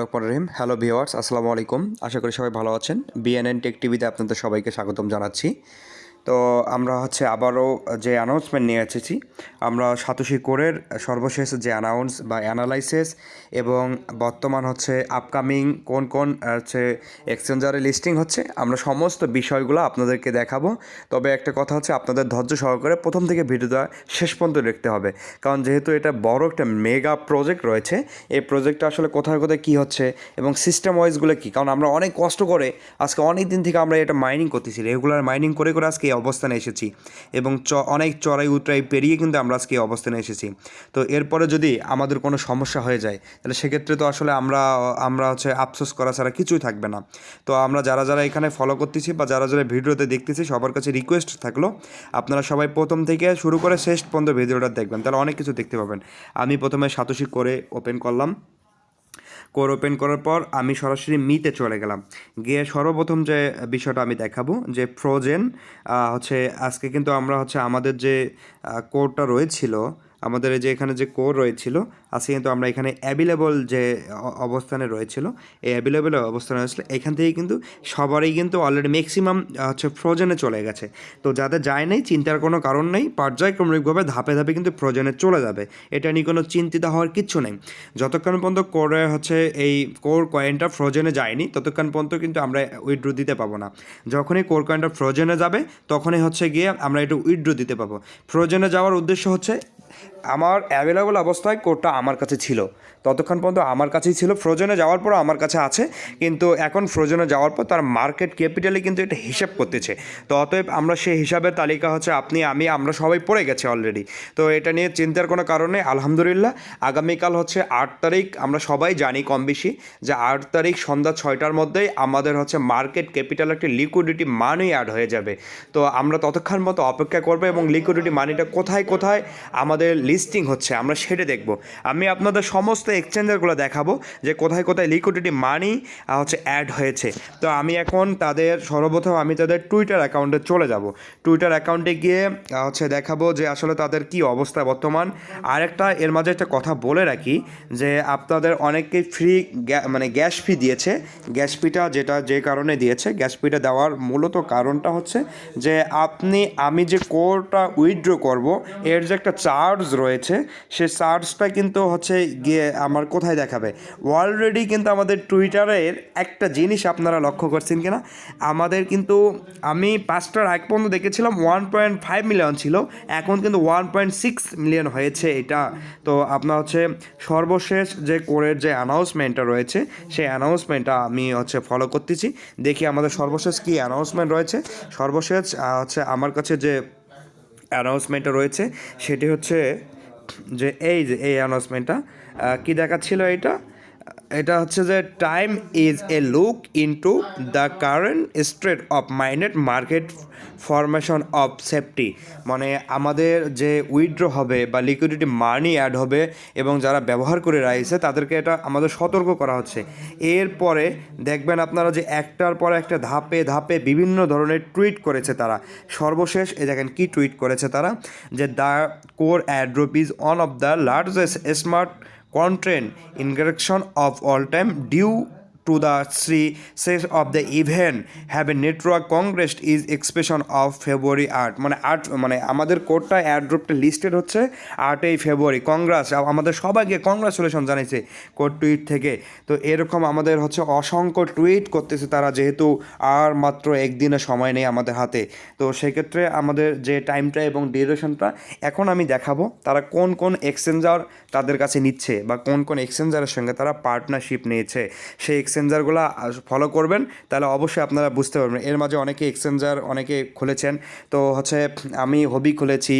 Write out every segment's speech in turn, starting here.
রহমান রহিম। Hello viewers আসসালামু আলাইকুম। আশা করি সবাই ভালো আছেন। বিএনএন টেক টিভিতে আপনাদের সবাইকে স্বাগতম জানাচ্ছি। তো আমরা হচ্ছে আবারও যে অ্যানাউন্সমেন্ট নিয়ে এসেছি, আমরা সাতোশি কোরের সর্বশেষ যে অ্যানাউন্স বা অ্যানালাইসিস এবং বর্তমান হচ্ছে আপকামিং কোন কোন, হচ্ছে এক্সচেঞ্জারে লিস্টিং হচ্ছে, আমরা সমস্ত বিষয়গুলো আপনাদেরকে দেখাবো। তবে একটা কথা হচ্ছে আপনাদের ধৈর্য সহকারে প্রথম থেকে ভিডিওটা শেষ পর্যন্ত দেখতে হবে। কারণ যেহেতু এটা বড় একটা মেগা প্রজেক্ট রয়েছে, এই প্রজেক্টটা আসলে কোথায় কোথায় কী হচ্ছে এবং সিস্টেম ওয়াইজগুলো কী? কারণ আমরা অনেক কষ্ট করে আজকে অনেক দিন থেকে আমরা এটা মাইনিং করতেছি। রেগুলার মাইনিং করে করে আজকে অবস্থানে এসেছি এবং চ, অনেক চড়াই উতরাই পেরিয়ে কিন্তু আমরা আজকে এই অবস্থানে এসেছি। তো এরপরে যদি আমাদের কোনো সমস্যা হয়ে যায়, তাহলে সেক্ষেত্রে তো আসলে আমরা আমরা হচ্ছে আফসোস করা ছাড়া কিছুই থাকবে না। তো আমরা যারা যারা এখানে ফলো করতেছি বা যারা যারা ভিডিওতে দেখতেছি, সবার কাছে রিকোয়েস্ট থাকল, আপনারা সবাই প্রথম থেকে শুরু করে শেষ পর্যন্ত ভিডিওটা দেখবেন, তাহলে অনেক কিছু দেখতে পাবেন। আমি প্রথমে সাতোশি করে ওপেন করলাম। কোর ওপেন করার পর আমি সরাসরি মিতে চলে গেলাম। গিয়ে সর্বপ্রথম যে বিষয়টা আমি দেখাবো, যে ফ্রোজেন হচ্ছে আজকে কিন্তু আমরা হচ্ছে আমাদের যে কোরটা রয়েছিল, আমাদের এই যে এখানে যে কোর রয়েছিল আজকে কিন্তু আমরা এখানে অ্যাভেলেবল যে অবস্থানে রয়েছিল, এই অ্যাভেলেবল অবস্থানে রয়েছিল, এখান থেকে কিন্তু সবারই কিন্তু অলরেডি ম্যাক্সিমাম হচ্ছে ফ্রোজেনে চলে গেছে। তো যাদের যায় নাই, চিন্তার কোনো কারণ নেই, পর্যায়ক্রমিকভাবে ধাপে ধাপে কিন্তু ফ্রোজেনে চলে যাবে। এটা নিয়ে কোনো চিন্তিত হওয়ার কিচ্ছু নেই। যতক্ষণ পর্যন্ত কোরে হচ্ছে এই কোর কয়েনটা ফ্রোজেনে যায়নি, ততক্ষণ পর্যন্ত কিন্তু আমরা উইথড্রো দিতে পাবো না। যখনই কোর কয়েনটা ফ্রোজেনে যাবে, তখনই হচ্ছে গিয়ে আমরা একটু উইথড্রো দিতে পাবো। ফ্রোজেনে যাওয়ার উদ্দেশ্য হচ্ছে, আমার অ্যাভেলেবল অবস্থায় কোডটা আমার কাছে ছিল। ততক্ষণ পর্যন্ত আমার কাছেই ছিল। ফ্রোজনে যাওয়ার পর আমার কাছে আছে। কিন্তু এখন ফ্রোজনে যাওয়ার পর তার মার্কেট ক্যাপিটালে কিন্তু এটা হিসাব করতেছে। তো অতএব আমরা সেই হিসাবের তালিকা হচ্ছে আপনি, আমি, আমরা সবাই পড়ে গেছে অলরেডি তো এটা নিয়ে চিন্তার কোনো কারণে আলহামদুলিল্লাহ, আগামীকাল হচ্ছে আট তারিখ। আমরা সবাই জানি কম বেশি যে আট তারিখ সন্ধ্যা ছয়টার মধ্যেই আমাদের হচ্ছে মার্কেট ক্যাপিটাল একটি লিকুইডিটি মানি অ্যাড হয়ে যাবে। তো আমরা ততক্ষণ মতো অপেক্ষা করব এবং লিকুইডিটি মানিটা কোথায় কোথায় আমাদের লিস্টিং হচ্ছে, আমরা সেটা দেখব। আমি আপনাদের সমস্ত এক্সচেঞ্জারগুলো দেখাবো যে কোথায় কোথায় লিকুইডিটি মানি হচ্ছে অ্যাড হয়েছে। তো আমি এখন তাদের সর্বপ্রথম আমি তাদের টুইটার অ্যাকাউন্টে চলে যাব। টুইটার অ্যাকাউন্টে গিয়ে হচ্ছে দেখাবো যে আসলে তাদের কি অবস্থা বর্তমান। আরেকটা এর মাঝে একটা কথা বলে রাখি যে আপনাদের অনেকেই ফ্রি মানে গ্যাস ফি দিয়েছে। গ্যাস ফিটা যেটা যে কারণে দিয়েছে গ্যাস ফিটা দেওয়ার মূলত কারণটা হচ্ছে যে আপনি, আমি যে কোরটা উইথড্র করব, এর যে একটা চার্জ রয়েছে, সে চার্জটা কিন্তু হচ্ছে গিয়ে আমার কোথায় দেখাবে? অলরেডি কিন্তু আমাদের টুইটারের একটা জিনিস আপনারা লক্ষ্য করছেন কিনা? আমাদের কিন্তু আমি পাঁচটার আগ পর্যন্ত দেখেছিলাম ওয়ান পয়েন্ট ফাইভ মিলিয়ন ছিল। এখন কিন্তু ওয়ান পয়েন্ট সিক্স মিলিয়ন হয়েছে এটা। তো আপনার হচ্ছে সর্বশেষ যে কোরের যে অ্যানাউন্সমেন্টটা রয়েছে, সেই অ্যানাউন্সমেন্টটা আমি হচ্ছে ফলো করতেছি। দেখি আমাদের সর্বশেষ কি অ্যানাউন্সমেন্ট রয়েছে। সর্বশেষ হচ্ছে আমার কাছে যে অ্যানাউন্সমেন্টটা রয়েছে, সেটি হচ্ছে যে এই যে এই অ্যানাউন্সমেন্টটা কী দেখাচ্ছিল এটা এটা হচ্ছে যে time is a look into the current state of minded market formation of safety মানে আমাদের যে উইথড্র হবে বা লিকুইডিটি মানি অ্যাড হবে এবং যারা ব্যবহার করে রয়েছে, তাদেরকে এটা আমাদের সতর্ক করা হচ্ছে। এরপরে দেখবেন আপনারা যে একটার পর একটা ধাপে ধাপে বিভিন্ন ধরনের টুইট করেছে তারা। সর্বশেষ এ দেখেন কি টুইট করেছে তারা, যে the core airdrop is one of the largest smart content interaction of all time due to the success of the event have a network congress is expression of february art মানে আট মানে আমাদের কোডটা অ্যাড্রপটা listed হচ্ছে আটই ফেব্রুয়ারি কংগ্রেস আমাদের সবাইকে congratulation জানাইছে কোড টুইট থেকে। তো এরকম আমাদের হচ্ছে অসংখ্য টুইট করতেছে তারা যেহেতু আর মাত্র একদিনের সময় নেই আমাদের হাতে। তো সেক্ষেত্রে আমাদের যে টাইমটা এবং ডিউরেশনটা এখন আমি দেখাবো তারা কোন কোন এক্সচেঞ্জার তাদের কাছে নিচ্ছে বা কোন কোন এক্সচেঞ্জারের সঙ্গে তারা পার্টনারশিপ নিয়েছে। সেই এক্সচেঞ্জারগুলো ফলো করবেন, তাহলে অবশ্যই আপনারা বুঝতে পারবেন। এর মাঝে অনেকে এক্সচেঞ্জার অনেকে খুলেছেন। তো হচ্ছে, আমি হবি খুলেছি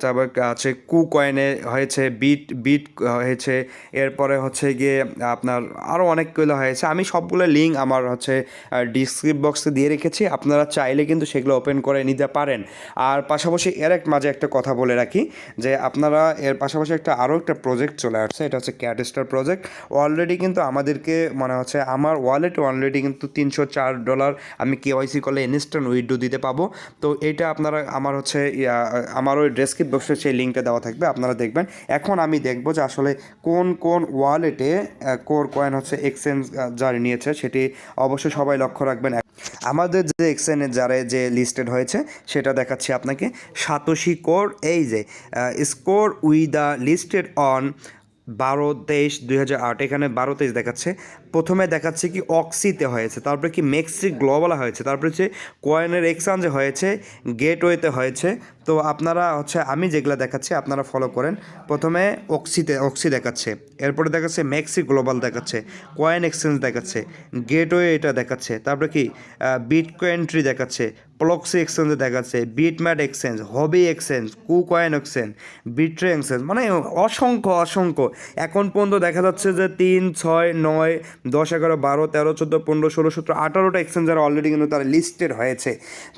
তারপর আছে কু কয়েনে হয়েছে, বিট বিট হয়েছে, এরপরে হচ্ছে গিয়ে আপনার আরও অনেকগুলো হয়েছে। আমি সবগুলো লিঙ্ক আমার হচ্ছে ডিসক্রিপ বক্সে দিয়ে রেখেছি, আপনারা চাইলে কিন্তু সেগুলো ওপেন করে নিতে পারেন। আর পাশাপাশি এর এক মাঝে একটা কথা বলে রাখি, যে আপনারা এর পাশাপাশি একটা আরও একটা প্রজেক্ট চলে আসছে, এটা হচ্ছে ক্যাটস্টার প্রজেক্ট অলরেডি কিন্তু আমাদেরকে মানে হচ্ছে হচ্ছে আমার ওয়ালেটে অলরেডি কিন্তু তিনশো চার ডলার আমি কেওয়াইসি করলে ইনস্ট্যান্ট উইড্রো দিতে পাবো। তো এটা আপনারা আমার হচ্ছে আমার ওই ডেসক্রিপ বক্সে সেই লিঙ্কটা দেওয়া থাকবে, আপনারা দেখবেন। এখন আমি দেখব যে আসলে কোন কোন ওয়ালেটে কোর কয়েন হচ্ছে এক্সচেঞ্জ জারি নিয়েছে, সেটি অবশ্যই সবাই লক্ষ্য রাখবেন। আমাদের যে এক্সচেঞ্জের যারে যে লিস্টেড হয়েছে, সেটা দেখাচ্ছি আপনাকে। সাতোশি কোর এই যে score we the listed on বারো তেইশ দুই হাজার আট, এখানে বারো তেইশ দেখাচ্ছে। প্রথমে দেখাচ্ছে কি অক্সিতে হয়েছে, তারপরে কি মেক্সি গ্লোবাল হয়েছে, তারপরে হচ্ছে কয়েনের এক্সচেঞ্জে হয়েছে, গেটওয়েতে হয়েছে। তো আপনারা হচ্ছে আমি যেগুলো দেখাচ্ছি আপনারা ফলো করেন। প্রথমে অক্সিতে, অক্সি দেখাচ্ছে, এরপরে দেখাচ্ছে মেক্সি গ্লোবাল দেখাচ্ছে, কয়েন এক্সচেঞ্জ দেখাচ্ছে, গেটওয়ে এটা দেখাচ্ছে, তারপরে কি বিট ট্রি দেখাচ্ছে প্লক্সি এক্সচেঞ্জে দেখাচ্ছে, BitMart exchange, Huobi exchange KuCoin exchange, Bitrue exchange মানে অসংখ্য অসংখ্য। এখন পর্যন্ত দেখা যাচ্ছে যে তিন, ছয়, নয় দশ, এগারো, বারো, তেরো, চোদ্দ, পনেরো, ষোলো, সতেরো, আঠারোটা এক্সচেঞ্জার অলরেডি কিন্তু তারা লিস্টেড হয়েছে।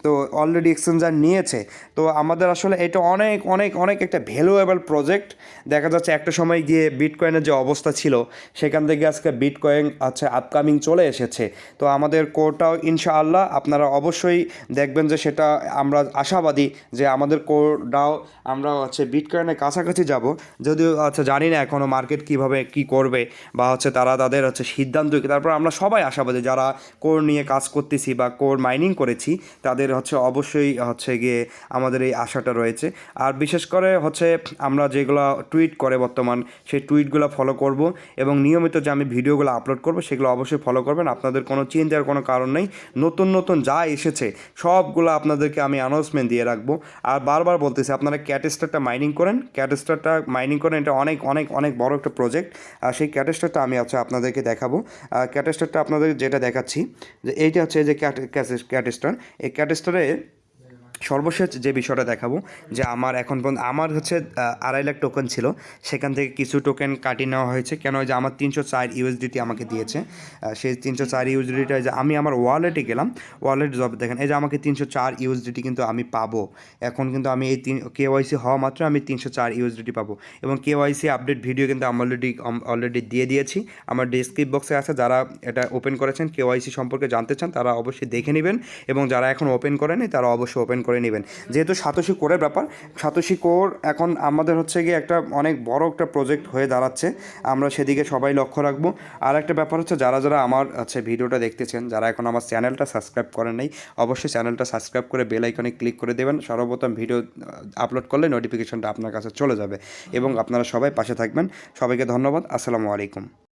তো অলরেডি এক্সচেঞ্জার নিয়েছে। তো আমাদের আসলে এটা অনেক অনেক অনেক একটা ভ্যালুয়েবল প্রজেক্ট দেখা যাচ্ছে একটা সময় গিয়ে বিটকয়েনের যে অবস্থা ছিল, সেখান থেকে আজকে বিটকয়েন আছে আপকামিং চলে এসেছে। তো আমাদের কোরটাও ইনশাআল্লাহ আপনারা অবশ্যই দেখবেন যে সেটা আমরা আশাবাদী যে আমাদের কোরটাও আমরা হচ্ছে বিটকয়েনের কাছাকাছি যাব। যদিও আচ্ছা জানি না এখনও মার্কেট কীভাবে কি করবে বা হচ্ছে তারা তাদের হচ্ছে সিদ্ধান্ত কি? তারপর আমরা সবাই আশাবাদী, যারা কোর নিয়ে কাজ করতেছি বা কোর মাইনিং করেছি, তাদের হচ্ছে অবশ্যই হচ্ছে গিয়ে আমাদের এই আশাটা রয়েছে। আর বিশেষ করে হচ্ছে আমরা যেগুলো টুইট করে বর্তমান, সেই টুইটগুলো ফলো করব এবং নিয়মিত যে আমি ভিডিওগুলো আপলোড করব, সেগুলো অবশ্যই ফলো করবেন। আপনাদের কোনো চিন্তার কোনো কারণ নেই। নতুন নতুন যা এসেছে, সবগুলো আপনাদেরকে আমি অ্যানাউন্সমেন্ট দিয়ে রাখব। আর বারবার বলতেছি, আপনারা ক্যাটেস্টারটা মাইনিং করেন। ক্যাটেস্টারটা মাইনিং করেন, এটা অনেক অনেক অনেক বড় একটা প্রজেক্ট আর সেই ক্যাটেস্টারটা আমি হচ্ছে আপনাদেরকে দেখাবো। ক্যাটেস্টারটা আপনাদের যেটা দেখাচ্ছি যে এইটা হচ্ছে যে ক্যাটেস্টার এই ক্যাটেস্টারে সর্বশেষ যে বিষয়টা দেখাবো, যে আমার এখন পর্যন্ত, আমার হচ্ছে আড়াই লাখ টোকেন ছিল, সেখান থেকে কিছু টোকেন কাটিয়ে নেওয়া হয়েছে। কেন যে আমার তিনশো চার ইউএসডিটি আমাকে দিয়েছে সেই তিনশো চার ইউএসডিটা যে আমি আমার ওয়ালেটে গেলাম ওয়ালেট জব দেখেন, এই যে আমাকে তিনশো চার ইউএসডিটি কিন্তু আমি পাবো। এখন কিন্তু আমি এই তিন কেওয়াইসি হওয়া মাত্র আমি তিনশো চার ইউএসডিটি পাবো। এবং কেওয়াইসি আপডেট ভিডিও কিন্তু আমি অলরেডি অলরেডি দিয়ে দিয়েছি। আমার ডেসক্রিপ বক্সে আছে, যারা এটা ওপেন করেছেন কেওয়াইসি সম্পর্কে জানতে চান, তারা অবশ্যই দেখে নেবেন। এবং যারা এখন ওপেন করেনি তারা অবশ্যই ওপেন করে নেবেন। যেহেতু সাতোশি কোরের ব্যাপার, সাতোশি কোর এখন আমাদের হচ্ছে গিয়ে একটা অনেক বড় একটা প্রজেক্ট হয়ে দাঁড়াচ্ছে। আমরা সেদিকে সবাই লক্ষ্য রাখব। আর একটা ব্যাপার হচ্ছে, যারা যারা আমার হচ্ছে ভিডিওটা দেখতেছেন, যারা এখন আমার চ্যানেলটা সাবস্ক্রাইব করেন নাই, অবশ্যই চ্যানেলটা সাবস্ক্রাইব করে বেল আইকনে ক্লিক করে দেবেন। সর্বপ্রথম ভিডিও আপলোড করলে নোটিফিকেশনটা আপনার কাছে চলে যাবে। এবং আপনারা সবাই পাশে থাকবেন। সবাইকে ধন্যবাদ। আসসালামু আলাইকুম।